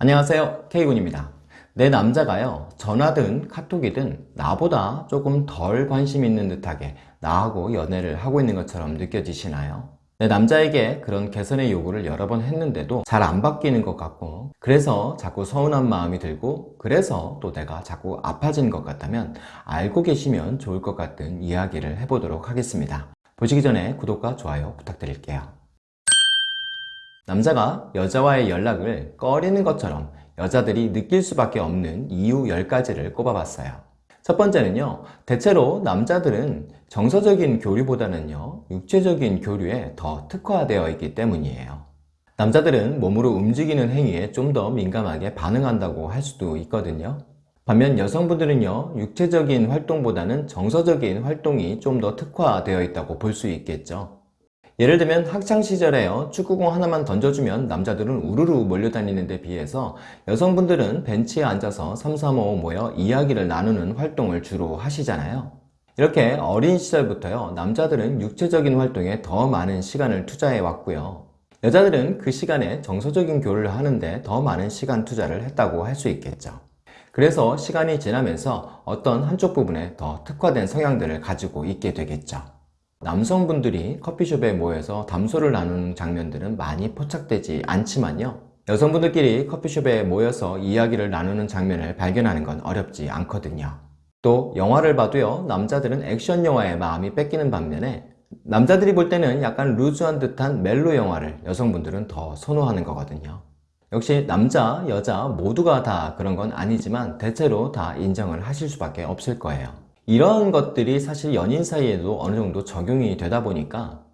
안녕하세요. K군입니다. 내 남자가요. 전화든 카톡이든 나보다 조금 덜 관심 있는 듯하게 나하고 연애를 하고 있는 것처럼 느껴지시나요? 내 남자에게 그런 개선의 요구를 여러 번 했는데도 잘 안 바뀌는 것 같고 그래서 자꾸 서운한 마음이 들고 그래서 또 내가 자꾸 아파지는 것 같다면 알고 계시면 좋을 것 같은 이야기를 해보도록 하겠습니다. 보시기 전에 구독과 좋아요 부탁드릴게요 남자가 여자와의 연락을 꺼리는 것처럼 여자들이 느낄 수밖에 없는 이유 10가지를 꼽아봤어요. 첫 번째는요, 대체로 남자들은 정서적인 교류보다는요, 육체적인 교류에 더 특화되어 있기 때문이에요. 남자들은 몸으로 움직이는 행위에 좀 더 민감하게 반응한다고 할 수도 있거든요. 반면 여성분들은요, 육체적인 활동보다는 정서적인 활동이 좀 더 특화되어 있다고 볼 수 있겠죠. 예를 들면 학창시절에요 축구공 하나만 던져주면 남자들은 우르르 몰려다니는 데 비해서 여성분들은 벤치에 앉아서 삼삼오오 모여 이야기를 나누는 활동을 주로 하시잖아요. 이렇게 어린 시절부터요 남자들은 육체적인 활동에 더 많은 시간을 투자해 왔고요. 여자들은 그 시간에 정서적인 교류를 하는데 더 많은 시간 투자를 했다고 할 수 있겠죠. 그래서 시간이 지나면서 어떤 한쪽 부분에 더 특화된 성향들을 가지고 있게 되겠죠 남성분들이 커피숍에 모여서 담소를 나누는 장면들은 많이 포착되지 않지만요. 여성분들끼리 커피숍에 모여서 이야기를 나누는 장면을 발견하는 건 어렵지 않거든요. 또 영화를 봐도요 남자들은 액션 영화에 마음이 뺏기는 반면에 남자들이 볼 때는 약간 루즈한 듯한 멜로 영화를 여성분들은 더 선호하는 거거든요. 역시 남자, 여자 모두가 다 그런 건 아니지만 대체로 다 인정을 하실 수밖에 없을 거예요 이런 것들이 사실 연인 사이에도 어느 정도 적용이 되다 보니까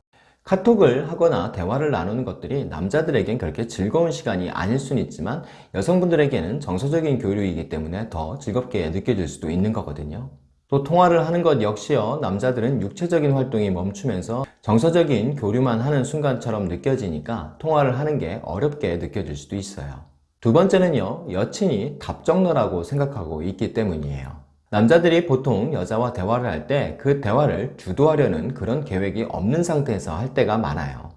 카톡을 하거나 대화를 나누는 것들이 남자들에겐 그렇게 즐거운 시간이 아닐 수는 있지만 여성분들에게는 정서적인 교류이기 때문에 더 즐겁게 느껴질 수도 있는 거거든요. 또 통화를 하는 것 역시요 남자들은 육체적인 활동이 멈추면서 정서적인 교류만 하는 순간처럼 느껴지니까 통화를 하는 게 어렵게 느껴질 수도 있어요. 두 번째는요 여친이 답정너라고 생각하고 있기 때문이에요 남자들이 보통 여자와 대화를 할 때 그 대화를 주도하려는 그런 계획이 없는 상태에서 할 때가 많아요.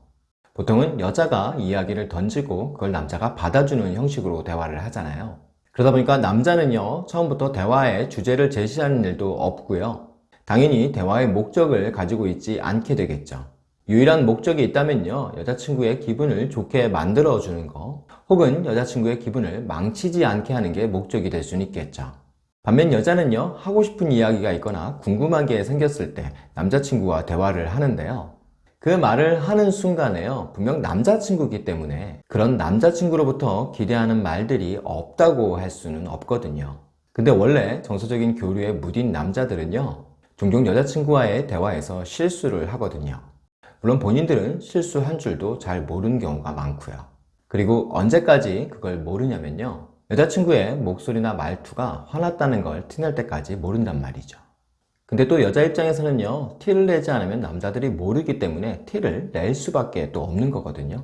보통은 여자가 이야기를 던지고 그걸 남자가 받아주는 형식으로 대화를 하잖아요. 그러다 보니까 남자는요 처음부터 대화의 주제를 제시하는 일도 없고요. 당연히 대화의 목적을 가지고 있지 않게 되겠죠. 유일한 목적이 있다면요 여자친구의 기분을 좋게 만들어 주는 거 혹은 여자친구의 기분을 망치지 않게 하는 게 목적이 될 수는 있겠죠 반면 여자는요 하고 싶은 이야기가 있거나 궁금한 게 생겼을 때 남자친구와 대화를 하는데요. 그 말을 하는 순간에요 분명 남자친구이기 때문에 그런 남자친구로부터 기대하는 말들이 없다고 할 수는 없거든요. 근데 원래 정서적인 교류에 무딘 남자들은요 종종 여자친구와의 대화에서 실수를 하거든요. 물론 본인들은 실수한 줄도 잘 모르는 경우가 많고요. 그리고 언제까지 그걸 모르냐면요 여자친구의 목소리나 말투가 화났다는 걸 티낼 때까지 모른단 말이죠. 근데 또 여자 입장에서는요 티를 내지 않으면 남자들이 모르기 때문에 티를 낼 수밖에 또 없는 거거든요.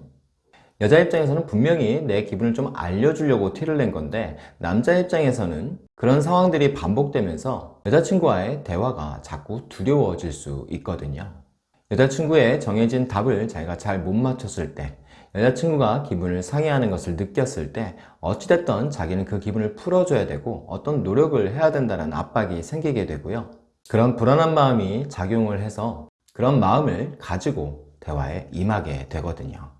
여자 입장에서는 분명히 내 기분을 좀 알려주려고 티를 낸 건데 남자 입장에서는 그런 상황들이 반복되면서 여자친구와의 대화가 자꾸 두려워질 수 있거든요. 여자친구의 정해진 답을 자기가 잘 못 맞췄을 때 여자친구가 기분을 상해하는 것을 느꼈을 때 어찌됐든 자기는 그 기분을 풀어줘야 되고 어떤 노력을 해야 된다는 압박이 생기게 되고요. 그런 불안한 마음이 작용을 해서 그런 마음을 가지고 대화에 임하게 되거든요.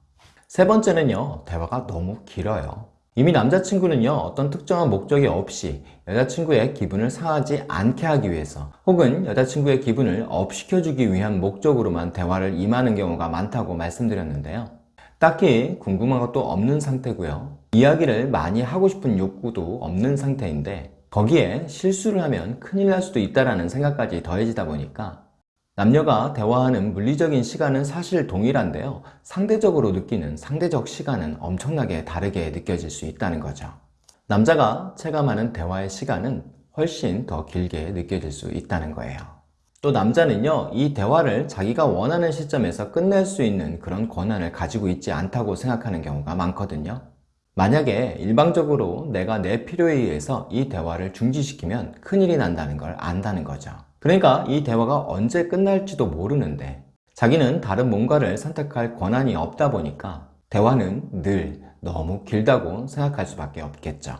세 번째는요 대화가 너무 길어요. 이미 남자친구는요 어떤 특정한 목적이 없이 여자친구의 기분을 상하지 않게 하기 위해서 혹은 여자친구의 기분을 업시켜주기 위한 목적으로만 대화를 임하는 경우가 많다고 말씀드렸는데요 딱히 궁금한 것도 없는 상태고요. 이야기를 많이 하고 싶은 욕구도 없는 상태인데 거기에 실수를 하면 큰일 날 수도 있다는 생각까지 더해지다 보니까 남녀가 대화하는 물리적인 시간은 사실 동일한데요. 상대적으로 느끼는 상대적 시간은 엄청나게 다르게 느껴질 수 있다는 거죠. 남자가 체감하는 대화의 시간은 훨씬 더 길게 느껴질 수 있다는 거예요 또 남자는요 이 대화를 자기가 원하는 시점에서 끝낼 수 있는 그런 권한을 가지고 있지 않다고 생각하는 경우가 많거든요 만약에 일방적으로 내가 내 필요에 의해서 이 대화를 중지시키면 큰일이 난다는 걸 안다는 거죠 그러니까 이 대화가 언제 끝날지도 모르는데 자기는 다른 뭔가를 선택할 권한이 없다 보니까 대화는 늘 너무 길다고 생각할 수밖에 없겠죠.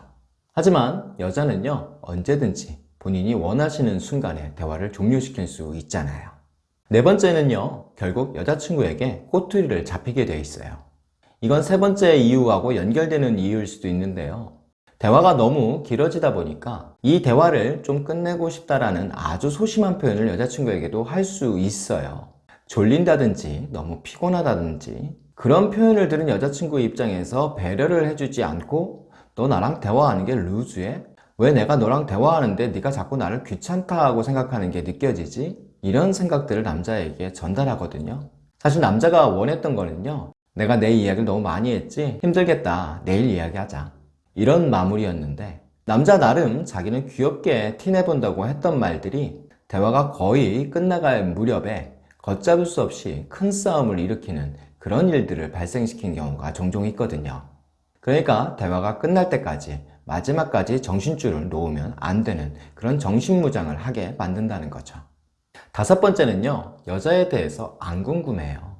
하지만 여자는요, 언제든지 본인이 원하시는 순간에 대화를 종료시킬 수 있잖아요. 네 번째는요, 결국 여자친구에게 꼬투리를 잡히게 되어 있어요. 이건 세 번째 이유하고 연결되는 이유일 수도 있는데요. 대화가 너무 길어지다 보니까 이 대화를 좀 끝내고 싶다라는 아주 소심한 표현을 여자친구에게도 할 수 있어요. 졸린다든지 너무 피곤하다든지 그런 표현을 들은 여자친구의 입장에서 배려를 해주지 않고 너 나랑 대화하는 게 루즈해? 왜 내가 너랑 대화하는데 네가 자꾸 나를 귀찮다 고 생각하는 게 느껴지지? 이런 생각들을 남자에게 전달하거든요. 사실 남자가 원했던 거는요. 내가 내 이야기를 너무 많이 했지? 힘들겠다. 내일 이야기하자. 이런 마무리였는데 남자 나름 자기는 귀엽게 티내본다고 했던 말들이 대화가 거의 끝나갈 무렵에 걷잡을 수 없이 큰 싸움을 일으키는 그런 일들을 발생시킨 경우가 종종 있거든요. 그러니까 대화가 끝날 때까지 마지막까지 정신줄을 놓으면 안 되는 그런 정신무장을 하게 만든다는 거죠. 다섯 번째는요, 여자에 대해서 안 궁금해요.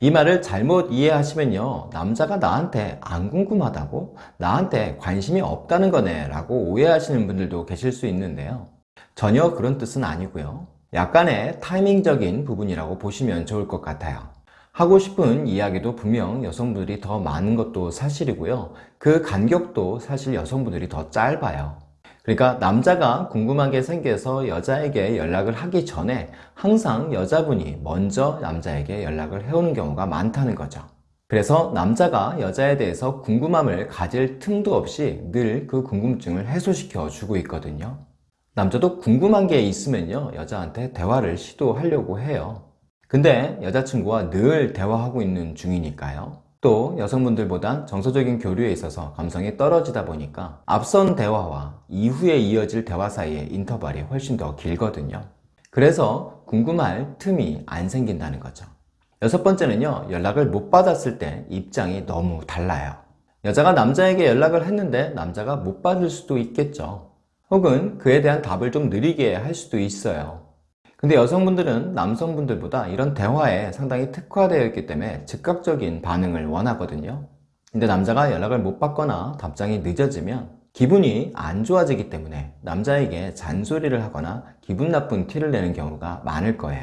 이 말을 잘못 이해하시면요, 남자가 나한테 안 궁금하다고? 나한테 관심이 없다는 거네 라고 오해하시는 분들도 계실 수 있는데요. 전혀 그런 뜻은 아니고요. 약간의 타이밍적인 부분이라고 보시면 좋을 것 같아요. 하고 싶은 이야기도 분명 여성분들이 더 많은 것도 사실이고요. 그 간격도 사실 여성분들이 더 짧아요. 그러니까 남자가 궁금한 게 생겨서 여자에게 연락을 하기 전에 항상 여자분이 먼저 남자에게 연락을 해오는 경우가 많다는 거죠. 그래서 남자가 여자에 대해서 궁금함을 가질 틈도 없이 늘 그 궁금증을 해소시켜 주고 있거든요. 남자도 궁금한 게 있으면요, 여자한테 대화를 시도하려고 해요. 근데 여자친구와 늘 대화하고 있는 중이니까요. 또 여성분들보단 정서적인 교류에 있어서 감성이 떨어지다 보니까 앞선 대화와 이후에 이어질 대화 사이의 인터벌이 훨씬 더 길거든요. 그래서 궁금할 틈이 안 생긴다는 거죠. 여섯 번째는요, 연락을 못 받았을 때 입장이 너무 달라요. 여자가 남자에게 연락을 했는데 남자가 못 받을 수도 있겠죠. 혹은 그에 대한 답을 좀 느리게 할 수도 있어요. 근데 여성분들은 남성분들보다 이런 대화에 상당히 특화되어 있기 때문에 즉각적인 반응을 원하거든요. 근데 남자가 연락을 못 받거나 답장이 늦어지면 기분이 안 좋아지기 때문에 남자에게 잔소리를 하거나 기분 나쁜 티를 내는 경우가 많을 거예요.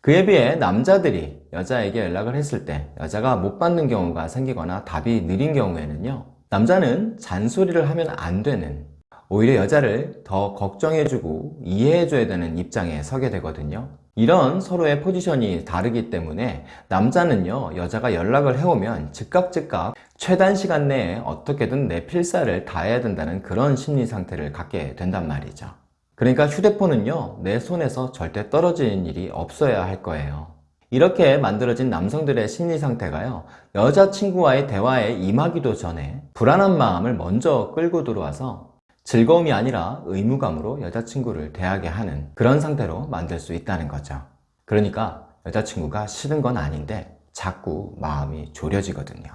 그에 비해 남자들이 여자에게 연락을 했을 때 여자가 못 받는 경우가 생기거나 답이 느린 경우에는요. 남자는 잔소리를 하면 안 되는 오히려 여자를 더 걱정해주고 이해해줘야 되는 입장에 서게 되거든요. 이런 서로의 포지션이 다르기 때문에 남자는요, 여자가 연락을 해오면 즉각 즉각 최단 시간 내에 어떻게든 내 필사를 다해야 된다는 그런 심리 상태를 갖게 된단 말이죠. 그러니까 휴대폰은요, 내 손에서 절대 떨어지는 일이 없어야 할 거예요. 이렇게 만들어진 남성들의 심리 상태가요, 여자친구와의 대화에 임하기도 전에 불안한 마음을 먼저 끌고 들어와서 즐거움이 아니라 의무감으로 여자친구를 대하게 하는 그런 상태로 만들 수 있다는 거죠. 그러니까 여자친구가 싫은 건 아닌데 자꾸 마음이 졸여지거든요.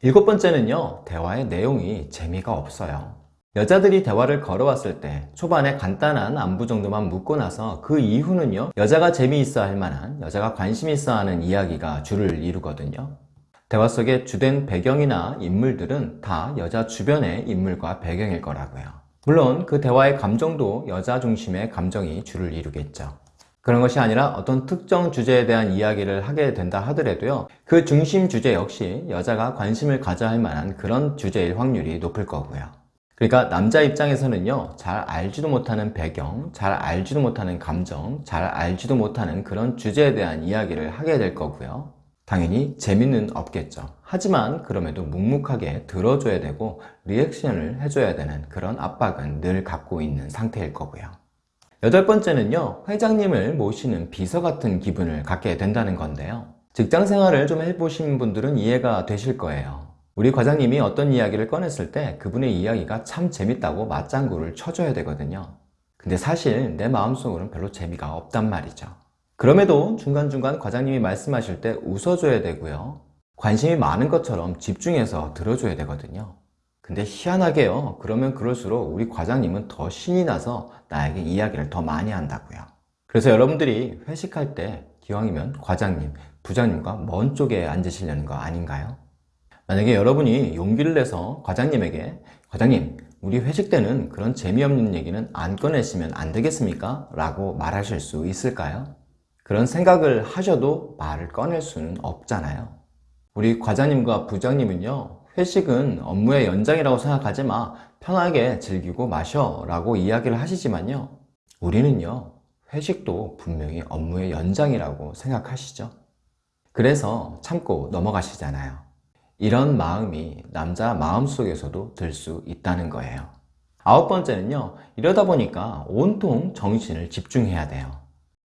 일곱 번째는요, 대화의 내용이 재미가 없어요. 여자들이 대화를 걸어왔을 때 초반에 간단한 안부 정도만 묻고 나서 그 이후는요, 여자가 재미있어 할 만한, 여자가 관심 있어 하는 이야기가 줄을 이루거든요. 대화 속의 주된 배경이나 인물들은 다 여자 주변의 인물과 배경일 거라고요. 물론 그 대화의 감정도 여자 중심의 감정이 주를 이루겠죠. 그런 것이 아니라 어떤 특정 주제에 대한 이야기를 하게 된다 하더라도요. 그 중심 주제 역시 여자가 관심을 가져야 할 만한 그런 주제일 확률이 높을 거고요. 그러니까 남자 입장에서는요, 잘 알지도 못하는 배경, 잘 알지도 못하는 감정, 잘 알지도 못하는 그런 주제에 대한 이야기를 하게 될 거고요. 당연히 재미는 없겠죠. 하지만 그럼에도 묵묵하게 들어줘야 되고 리액션을 해줘야 되는 그런 압박은 늘 갖고 있는 상태일 거고요. 여덟 번째는요, 회장님을 모시는 비서 같은 기분을 갖게 된다는 건데요. 직장 생활을 좀 해보신 분들은 이해가 되실 거예요. 우리 과장님이 어떤 이야기를 꺼냈을 때 그분의 이야기가 참 재밌다고 맞장구를 쳐줘야 되거든요. 근데 사실 내 마음속으로는 별로 재미가 없단 말이죠. 그럼에도 중간중간 과장님이 말씀하실 때 웃어줘야 되고요. 관심이 많은 것처럼 집중해서 들어줘야 되거든요. 근데 희한하게요. 그러면 그럴수록 우리 과장님은 더 신이 나서 나에게 이야기를 더 많이 한다고요. 그래서 여러분들이 회식할 때 기왕이면 과장님, 부장님과 먼 쪽에 앉으시려는 거 아닌가요? 만약에 여러분이 용기를 내서 과장님에게 과장님 우리 회식 때는 그런 재미없는 얘기는 안 꺼내시면 안 되겠습니까? 라고 말하실 수 있을까요? 그런 생각을 하셔도 말을 꺼낼 수는 없잖아요. 우리 과장님과 부장님은요 회식은 업무의 연장이라고 생각하지 마. 편하게 즐기고 마셔 라고 이야기를 하시지만요 우리는요 회식도 분명히 업무의 연장이라고 생각하시죠. 그래서 참고 넘어가시잖아요. 이런 마음이 남자 마음속에서도 들 수 있다는 거예요. 아홉 번째는요 이러다 보니까 온통 정신을 집중해야 돼요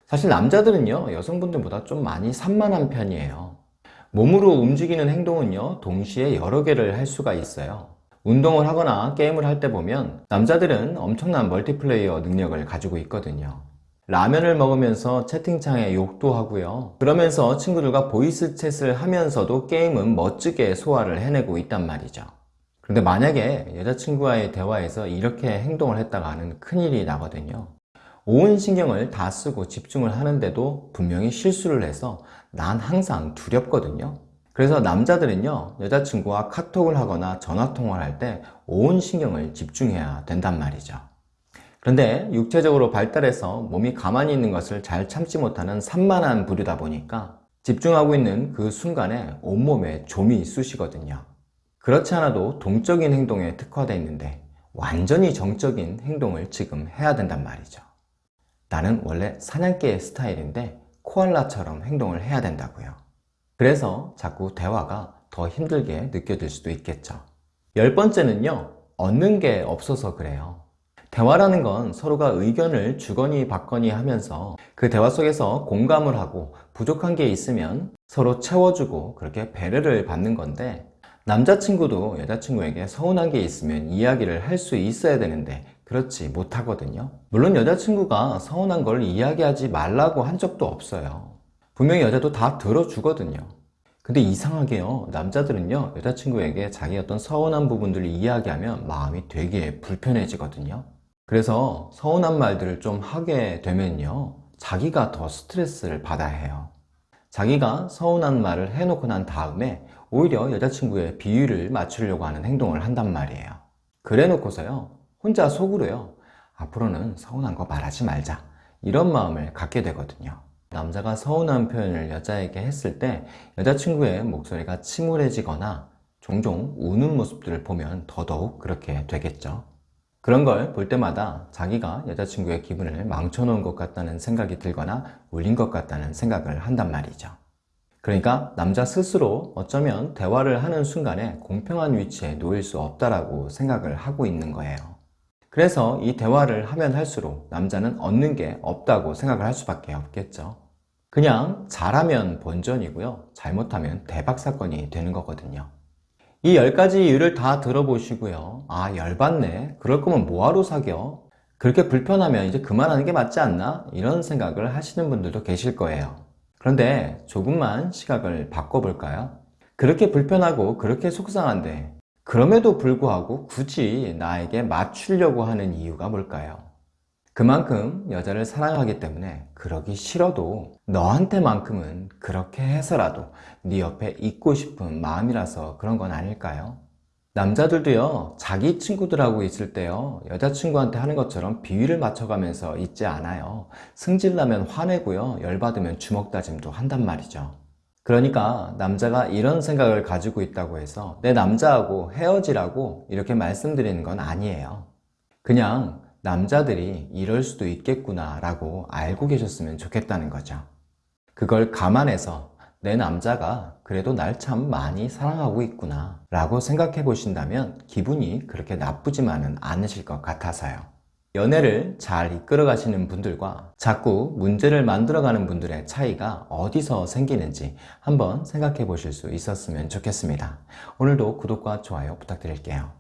사실 남자들은요 여성분들보다 좀 많이 산만한 편이에요. 몸으로 움직이는 행동은요 동시에 여러 개를 할 수가 있어요. 운동을 하거나 게임을 할 때 보면 남자들은 엄청난 멀티플레이어 능력을 가지고 있거든요. 라면을 먹으면서 채팅창에 욕도 하고요. 그러면서 친구들과 voice chat을 하면서도 게임은 멋지게 소화를 해내고 있단 말이죠. 그런데 만약에 여자친구와의 대화에서 이렇게 행동을 했다가는 큰일이 나거든요 온 신경을 다 쓰고 집중을 하는데도 분명히 실수를 해서 난 항상 두렵거든요. 그래서 남자들은요 여자친구와 카톡을 하거나 전화통화를 할 때 온 신경을 집중해야 된단 말이죠. 그런데 육체적으로 발달해서 몸이 가만히 있는 것을 잘 참지 못하는 산만한 부류다 보니까 집중하고 있는 그 순간에 온몸에 좀이 쑤시거든요. 그렇지 않아도 동적인 행동에 특화되어 있는데 완전히 정적인 행동을 지금 해야 된단 말이죠 나는 원래 사냥개의 스타일인데 코알라처럼 행동을 해야 된다고요. 그래서 자꾸 대화가 더 힘들게 느껴질 수도 있겠죠. 열 번째는요 얻는 게 없어서 그래요. 대화라는 건 서로가 의견을 주거니 받거니 하면서 그 대화 속에서 공감을 하고 부족한 게 있으면 서로 채워주고 그렇게 배려를 받는 건데 남자친구도 여자친구에게 서운한 게 있으면 이야기를 할 수 있어야 되는데 그렇지 못하거든요. 물론 여자친구가 서운한 걸 이야기하지 말라고 한 적도 없어요. 분명히 여자도 다 들어주거든요. 근데 이상하게요. 남자들은요 여자친구에게 자기 어떤 서운한 부분들을 이야기하면 마음이 되게 불편해지거든요. 그래서 서운한 말들을 좀 하게 되면요 자기가 더 스트레스를 받아야 해요. 자기가 서운한 말을 해놓고 난 다음에 오히려 여자친구의 비위를 맞추려고 하는 행동을 한단 말이에요. 그래 놓고서요 혼자 속으로요. 앞으로는 서운한 거 말하지 말자. 이런 마음을 갖게 되거든요. 남자가 서운한 표현을 여자에게 했을 때 여자친구의 목소리가 침울해지거나 종종 우는 모습들을 보면 더더욱 그렇게 되겠죠. 그런 걸 볼 때마다 자기가 여자친구의 기분을 망쳐놓은 것 같다는 생각이 들거나 울린 것 같다는 생각을 한단 말이죠. 그러니까 남자 스스로 어쩌면 대화를 하는 순간에 공평한 위치에 놓일 수 없다라고 생각을 하고 있는 거예요 그래서 이 대화를 하면 할수록 남자는 얻는 게 없다고 생각을 할 수밖에 없겠죠. 그냥 잘하면 본전이고요. 잘못하면 대박사건이 되는 거거든요. 이 10가지 이유를 다 들어보시고요. 아 열받네. 그럴 거면 뭐하러 사겨? 그렇게 불편하면 이제 그만하는 게 맞지 않나? 이런 생각을 하시는 분들도 계실 거예요. 그런데 조금만 시각을 바꿔볼까요? 그렇게 불편하고 그렇게 속상한데 그럼에도 불구하고 굳이 나에게 맞추려고 하는 이유가 뭘까요? 그만큼 여자를 사랑하기 때문에 그러기 싫어도 너한테만큼은 그렇게 해서라도 네 옆에 있고 싶은 마음이라서 그런 건 아닐까요? 남자들도요 자기 친구들하고 있을 때요 여자친구한테 하는 것처럼 비위를 맞춰가면서 있지 않아요. 승질나면 화내고요 열받으면 주먹다짐도 한단 말이죠 그러니까 남자가 이런 생각을 가지고 있다고 해서 내 남자하고 헤어지라고 이렇게 말씀드리는 건 아니에요. 그냥 남자들이 이럴 수도 있겠구나 라고 알고 계셨으면 좋겠다는 거죠. 그걸 감안해서 내 남자가 그래도 날 참 많이 사랑하고 있구나 라고 생각해 보신다면 기분이 그렇게 나쁘지만은 않으실 것 같아서요 연애를 잘 이끌어 가시는 분들과 자꾸 문제를 만들어 가는 분들의 차이가 어디서 생기는지 한번 생각해 보실 수 있었으면 좋겠습니다. 오늘도 구독과 좋아요 부탁드릴게요